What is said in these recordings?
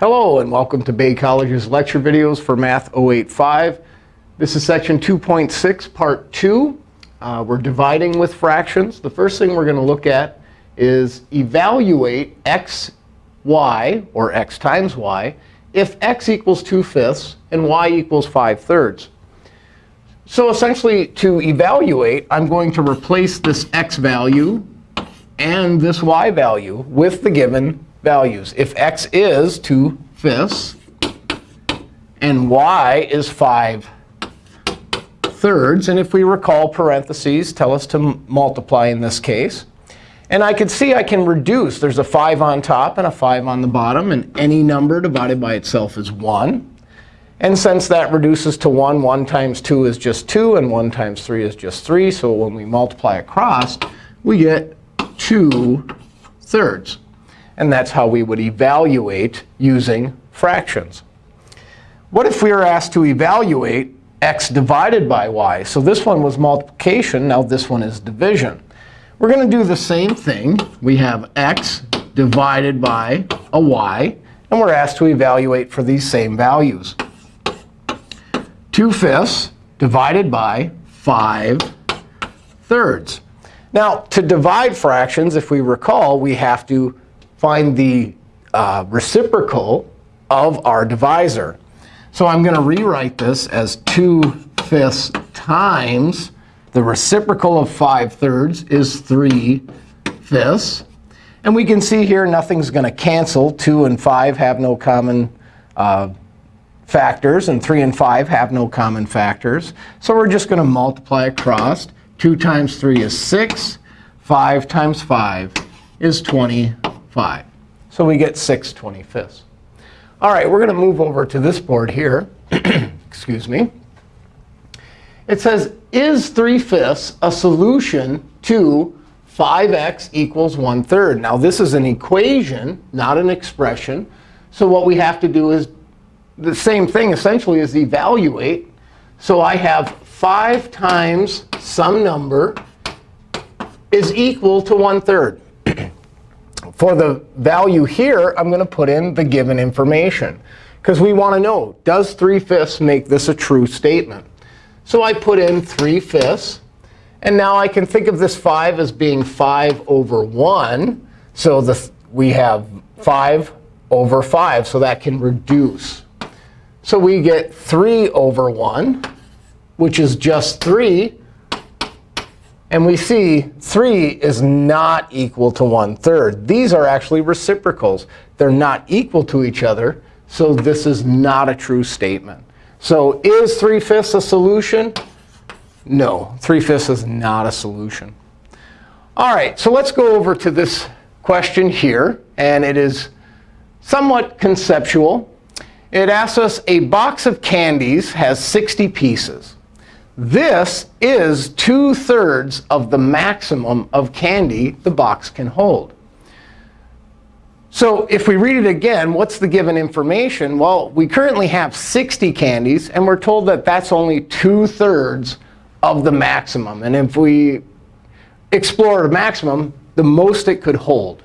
Hello, and welcome to Bay College's lecture videos for Math 085. This is section 2.6, part 2. Uh, we're dividing with fractions. The first thing we're going to look at is evaluate x, y, or x times y, if x equals 2 fifths and y equals 5 thirds. So essentially, to evaluate, I'm going to replace this x value and this y value with the given values. If x is 2 fifths and y is 5 thirds, and if we recall, parentheses tell us to multiply in this case. And I can see I can reduce. There's a 5 on top and a 5 on the bottom. And any number divided by itself is 1. And since that reduces to 1, 1 times 2 is just 2, and 1 times 3 is just 3. So when we multiply across, we get 2 thirds. And that's how we would evaluate using fractions. What if we were asked to evaluate x divided by y? So this one was multiplication. Now this one is division. We're going to do the same thing. We have x divided by a y. And we're asked to evaluate for these same values. 2 fifths divided by 5 thirds. Now, to divide fractions, if we recall, we have to find the uh, reciprocal of our divisor. So I'm going to rewrite this as 2 fifths times the reciprocal of 5 thirds is 3 fifths. And we can see here nothing's going to cancel. 2 and 5 have no common uh, factors, and 3 and 5 have no common factors. So we're just going to multiply across. 2 times 3 is 6. 5 times 5 is 25. So we get 6 25ths. All right, we're going to move over to this board here. Excuse me. It says, is 3 fifths a solution to 5x equals 1 third? Now, this is an equation, not an expression. So what we have to do is the same thing, essentially, is evaluate. So I have 5 times some number is equal to 1 third. For the value here, I'm going to put in the given information. Because we want to know, does 3 fifths make this a true statement? So I put in 3 fifths. And now I can think of this 5 as being 5 over 1. So the, we have 5 over 5. So that can reduce. So we get 3 over 1, which is just 3. And we see 3 is not equal to 1 third. These are actually reciprocals. They're not equal to each other. So this is not a true statement. So is 3 fifths a solution? No, 3 fifths is not a solution. All right, so let's go over to this question here. And it is somewhat conceptual. It asks us, a box of candies has 60 pieces. This is 2 thirds of the maximum of candy the box can hold. So if we read it again, what's the given information? Well, we currently have 60 candies. And we're told that that's only 2 thirds of the maximum. And if we explore the maximum, the most it could hold.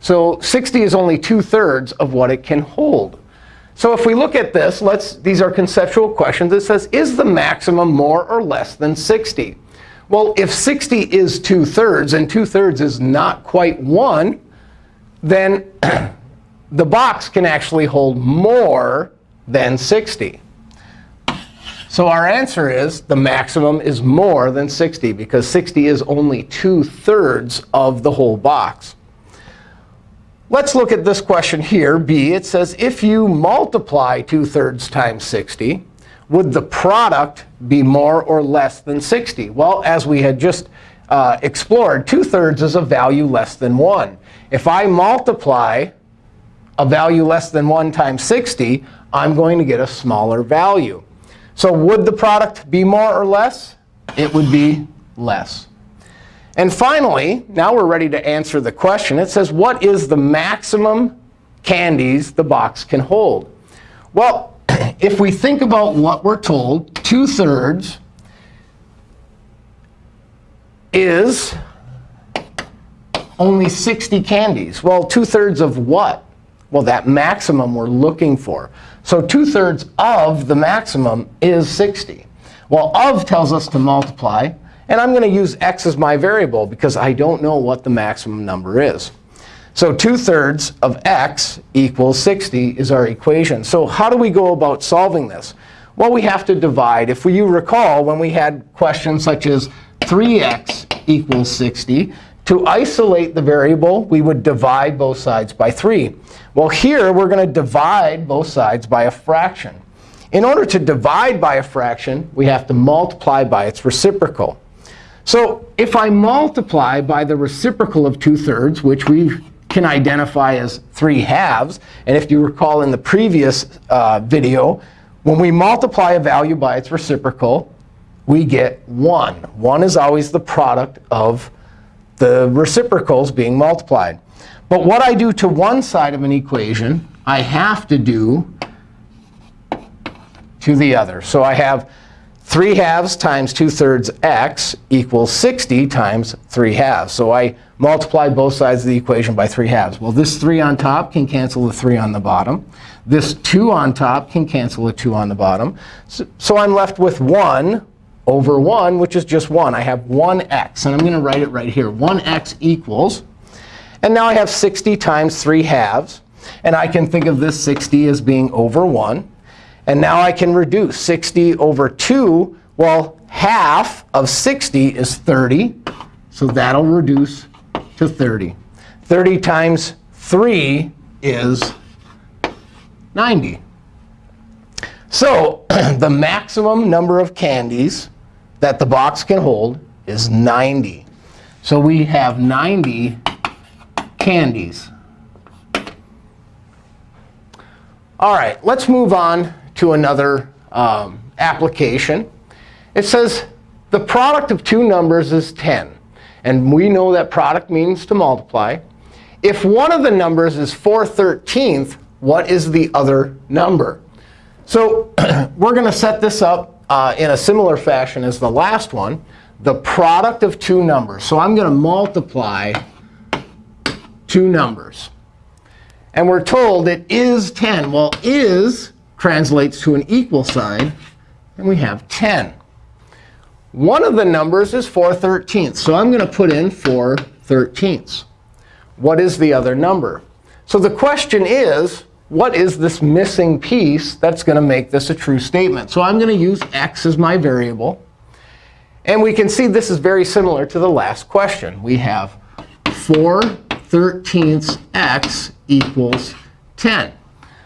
So 60 is only 2 thirds of what it can hold. So if we look at this, let's these are conceptual questions. It says, is the maximum more or less than 60? Well, if 60 is 2 thirds and 2 thirds is not quite 1, then the box can actually hold more than 60. So our answer is the maximum is more than 60, because 60 is only 2 thirds of the whole box. Let's look at this question here, B. It says, if you multiply 2 thirds times 60, would the product be more or less than 60? Well, as we had just uh, explored, 2 thirds is a value less than 1. If I multiply a value less than 1 times 60, I'm going to get a smaller value. So would the product be more or less? It would be less. And finally, now we're ready to answer the question. It says, what is the maximum candies the box can hold? Well, if we think about what we're told, 2 thirds is only 60 candies. Well, 2 thirds of what? Well, that maximum we're looking for. So 2 thirds of the maximum is 60. Well, of tells us to multiply. And I'm going to use x as my variable because I don't know what the maximum number is. So 2 thirds of x equals 60 is our equation. So how do we go about solving this? Well, we have to divide. If you recall, when we had questions such as 3x equals 60, to isolate the variable, we would divide both sides by 3. Well, here, we're going to divide both sides by a fraction. In order to divide by a fraction, we have to multiply by its reciprocal. So if I multiply by the reciprocal of 2 thirds, which we can identify as 3 halves, and if you recall in the previous uh, video, when we multiply a value by its reciprocal, we get 1. 1 is always the product of the reciprocals being multiplied. But what I do to one side of an equation, I have to do to the other. So I have 3 halves times 2 thirds x equals 60 times 3 halves. So I multiply both sides of the equation by 3 halves. Well, this 3 on top can cancel the 3 on the bottom. This 2 on top can cancel the 2 on the bottom. So, so I'm left with 1 over 1, which is just 1. I have 1x. And I'm going to write it right here. 1x equals. And now I have 60 times 3 halves. And I can think of this 60 as being over 1. And now I can reduce 60 over 2. Well, half of 60 is 30. So that'll reduce to 30. 30 times 3 is 90. So the maximum number of candies that the box can hold is 90. So we have 90 candies. All right, let's move on to another um, application. It says the product of two numbers is 10. And we know that product means to multiply. If one of the numbers is 4 13th, what is the other number? So we're going to set this up uh, in a similar fashion as the last one, the product of two numbers. So I'm going to multiply two numbers. And we're told it is 10. Well, is translates to an equal sign, and we have 10. One of the numbers is 4 thirteenths. So I'm going to put in 4 thirteenths. What is the other number? So the question is, what is this missing piece that's going to make this a true statement? So I'm going to use x as my variable. And we can see this is very similar to the last question. We have 4 thirteenths x equals 10.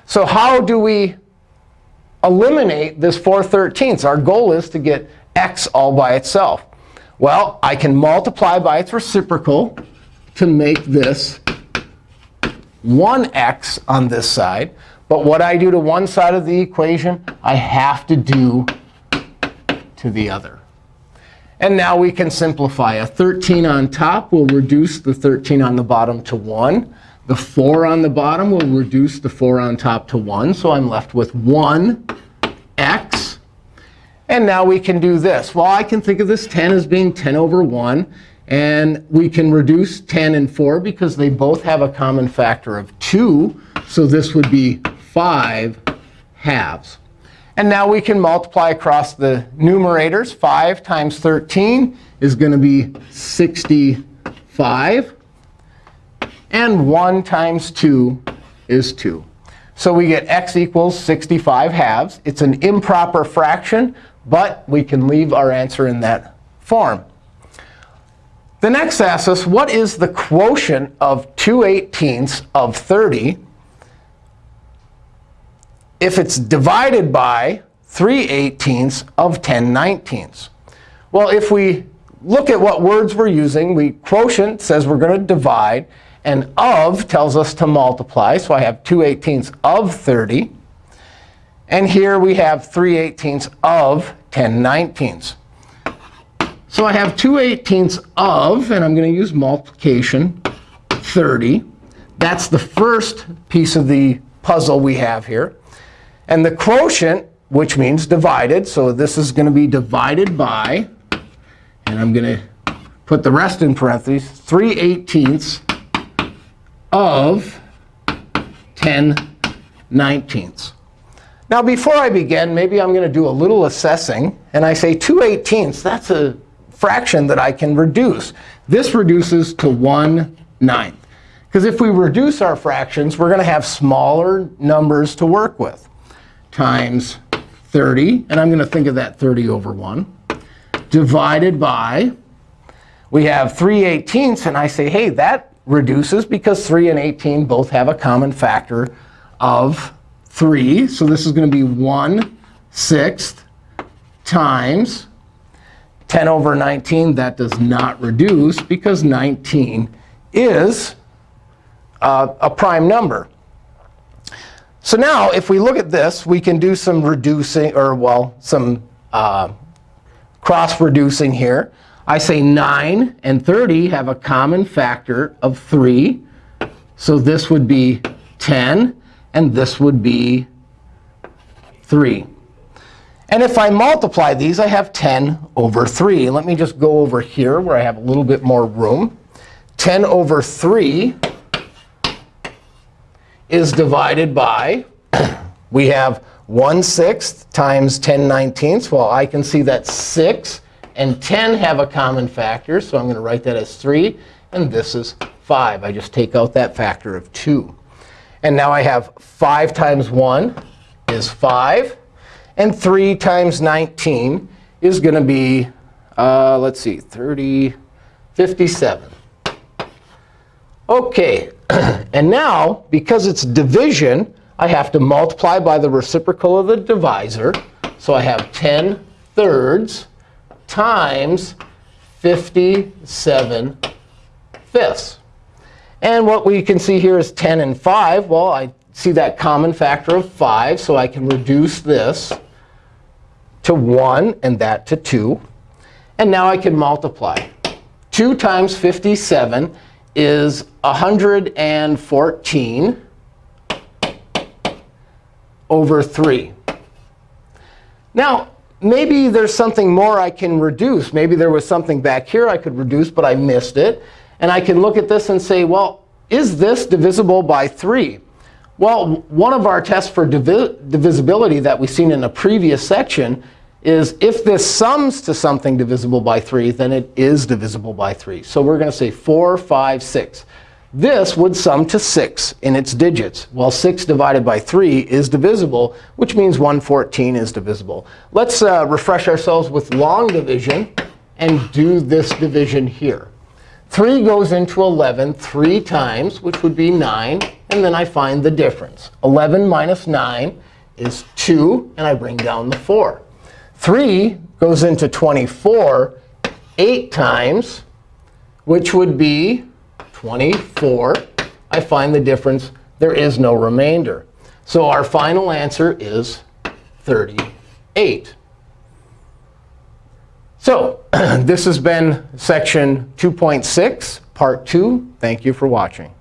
So how do we eliminate this 4 thirteenths? Our goal is to get x all by itself. Well, I can multiply by its reciprocal to make this 1x on this side. But what I do to one side of the equation, I have to do to the other. And now we can simplify. A 13 on top will reduce the 13 on the bottom to 1. The 4 on the bottom will reduce the 4 on top to 1. So I'm left with 1x. And now we can do this. Well, I can think of this 10 as being 10 over 1. And we can reduce 10 and 4 because they both have a common factor of 2. So this would be 5 halves. And now we can multiply across the numerators. 5 times 13 is going to be 65. And 1 times 2 is 2. So we get x equals 65 halves. It's an improper fraction, but we can leave our answer in that form. The next asks us, what is the quotient of 2 eighteenths of 30 if it's divided by 3 eighteenths of 10 nineteenths? Well, if we look at what words we're using, we quotient says we're going to divide. And of tells us to multiply. So I have 2 eighteenths of 30. And here we have 3 eighteenths of 10 nineteenths. So I have 2 eighteenths of, and I'm going to use multiplication, 30. That's the first piece of the puzzle we have here. And the quotient, which means divided, so this is going to be divided by, and I'm going to put the rest in parentheses, 3 eighteenths of 10 nineteenths. Now, before I begin, maybe I'm going to do a little assessing. And I say 2 eighteenths, that's a fraction that I can reduce. This reduces to 1 ninth. Because if we reduce our fractions, we're going to have smaller numbers to work with. Times 30, and I'm going to think of that 30 over 1, divided by, we have 3 eighteenths. And I say, hey, that reduces because 3 and 18 both have a common factor of 3. So this is going to be 1 sixth times 10 over 19. That does not reduce because 19 is uh, a prime number. So now, if we look at this, we can do some reducing, or well, some uh, cross-reducing here. I say 9 and 30 have a common factor of 3. So this would be 10, and this would be 3. And if I multiply these, I have 10 over 3. Let me just go over here where I have a little bit more room. 10 over 3 is divided by, we have 1 sixth times 10 nineteenths. Well, I can see that 6 and 10 have a common factor. So I'm going to write that as 3. And this is 5. I just take out that factor of 2. And now I have 5 times 1 is 5. And 3 times 19 is going to be, uh, let's see, 30, 57. OK. and now, because it's division, I have to multiply by the reciprocal of the divisor. So I have 10 thirds times 57 fifths. And what we can see here is 10 and 5. Well, I see that common factor of 5. So I can reduce this to 1 and that to 2. And now I can multiply. 2 times 57 is 114 over 3. Now, maybe there's something more I can reduce. Maybe there was something back here I could reduce, but I missed it. And I can look at this and say, well, is this divisible by 3? Well, one of our tests for divi divisibility that we've seen in a previous section is if this sums to something divisible by 3, then it is divisible by 3. So we're going to say 4, 5, 6. This would sum to 6 in its digits. Well, 6 divided by 3 is divisible, which means 114 is divisible. Let's uh, refresh ourselves with long division and do this division here. 3 goes into 11 three times, which would be 9. And then I find the difference. 11 minus 9 is 2, and I bring down the 4. 3 goes into 24 eight times, which would be 24. I find the difference. There is no remainder. So our final answer is 38. So this has been section 2.6, part 2. Thank you for watching.